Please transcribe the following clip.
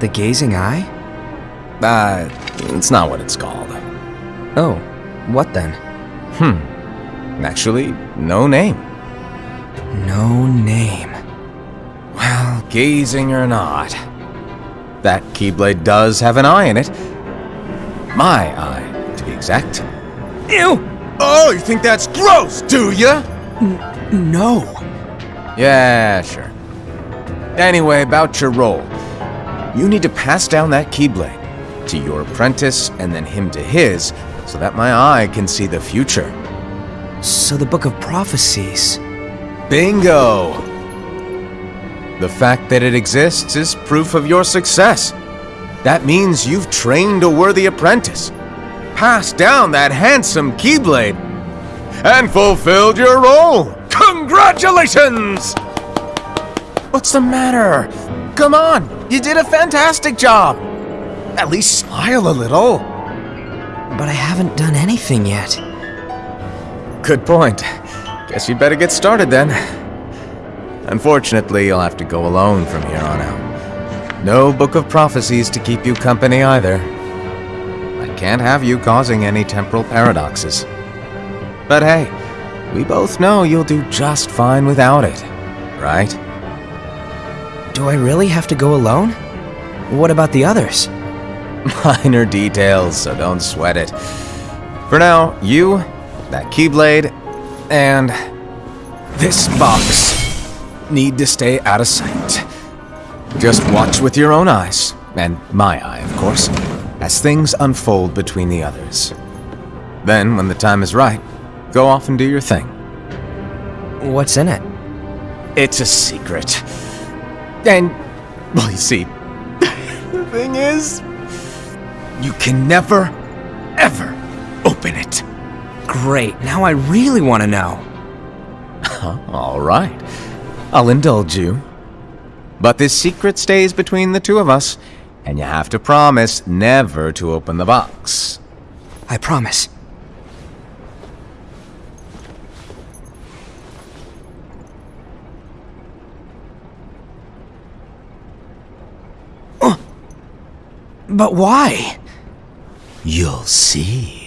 The gazing eye? Uh, it's not what it's called. Oh, what then? Hmm. Actually, no name. No name. Well, gazing or not, that Keyblade does have an eye in it. My eye, to be exact. Ew! Oh, you think that's gross, do ya? No. Yeah, sure. Anyway, about your role. You need to pass down that Keyblade to your apprentice and then him to his so that my eye can see the future. So the Book of Prophecies. Bingo! The fact that it exists is proof of your success. That means you've trained a worthy apprentice, passed down that handsome Keyblade, and fulfilled your role. Congratulations! What's the matter? Come on, you did a fantastic job. At least smile a little. But I haven't done anything yet. Good point. Guess you'd better get started then. Unfortunately, you'll have to go alone from here on out. No Book of Prophecies to keep you company either. I can't have you causing any temporal paradoxes. But hey, we both know you'll do just fine without it, right? Do I really have to go alone? What about the others? Minor details, so don't sweat it. For now, you, that Keyblade, and this box need to stay out of sight. Just watch with your own eyes, and my eye, of course, as things unfold between the others. Then, when the time is right, go off and do your thing. What's in it? It's a secret. And, well, you see, the thing is, you can never, ever open it. Great, now I really want to know. All right. I'll indulge you. But this secret stays between the two of us, and you have to promise never to open the box. I promise. But why? You'll see.